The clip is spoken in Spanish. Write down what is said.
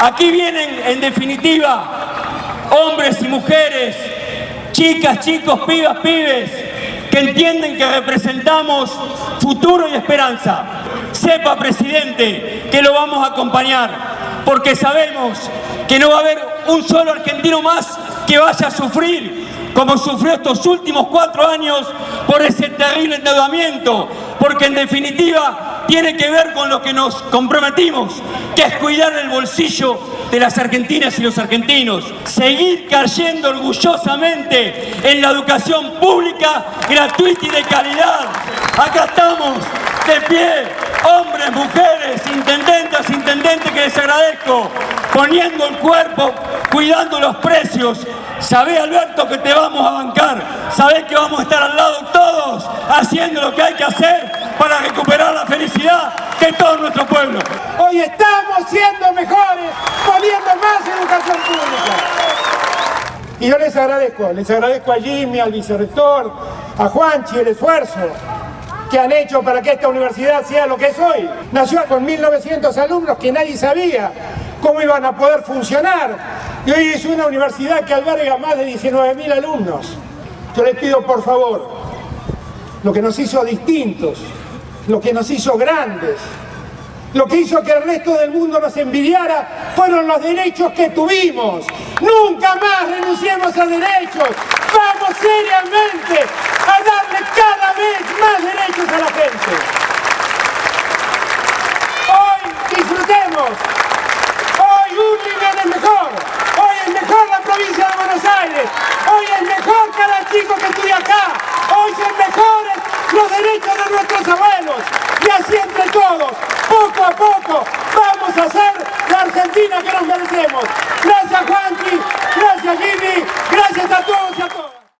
Aquí vienen, en definitiva, hombres y mujeres, chicas, chicos, pibas, pibes, que entienden que representamos futuro y esperanza. Sepa, presidente, que lo vamos a acompañar, porque sabemos que no va a haber un solo argentino más que vaya a sufrir como sufrió estos últimos cuatro años por ese terrible endeudamiento, porque en definitiva tiene que ver con lo que nos comprometimos, que es cuidar el bolsillo de las argentinas y los argentinos, seguir cayendo orgullosamente en la educación pública, gratuita y de calidad. Acá estamos, de pie, hombres, mujeres, intendentes, intendentes que les agradezco, poniendo el cuerpo, cuidando los precios. Sabé, Alberto, que te vamos a bancar. Sabés que vamos a estar al lado todos, haciendo lo que hay que hacer para de todo nuestro pueblo. Hoy estamos siendo mejores, poniendo más educación pública. Y yo les agradezco, les agradezco a Jimmy, al vicerrector, a Juanchi el esfuerzo que han hecho para que esta universidad sea lo que es hoy. Nació con 1.900 alumnos que nadie sabía cómo iban a poder funcionar. Y hoy es una universidad que alberga más de 19.000 alumnos. Yo les pido por favor, lo que nos hizo distintos, lo que nos hizo grandes, lo que hizo que el resto del mundo nos envidiara fueron los derechos que tuvimos. Nunca más renunciemos a derechos. Vamos seriamente a darle cada vez nuestros abuelos. Y así entre todos, poco a poco, vamos a hacer la Argentina que nos merecemos. Gracias Juan.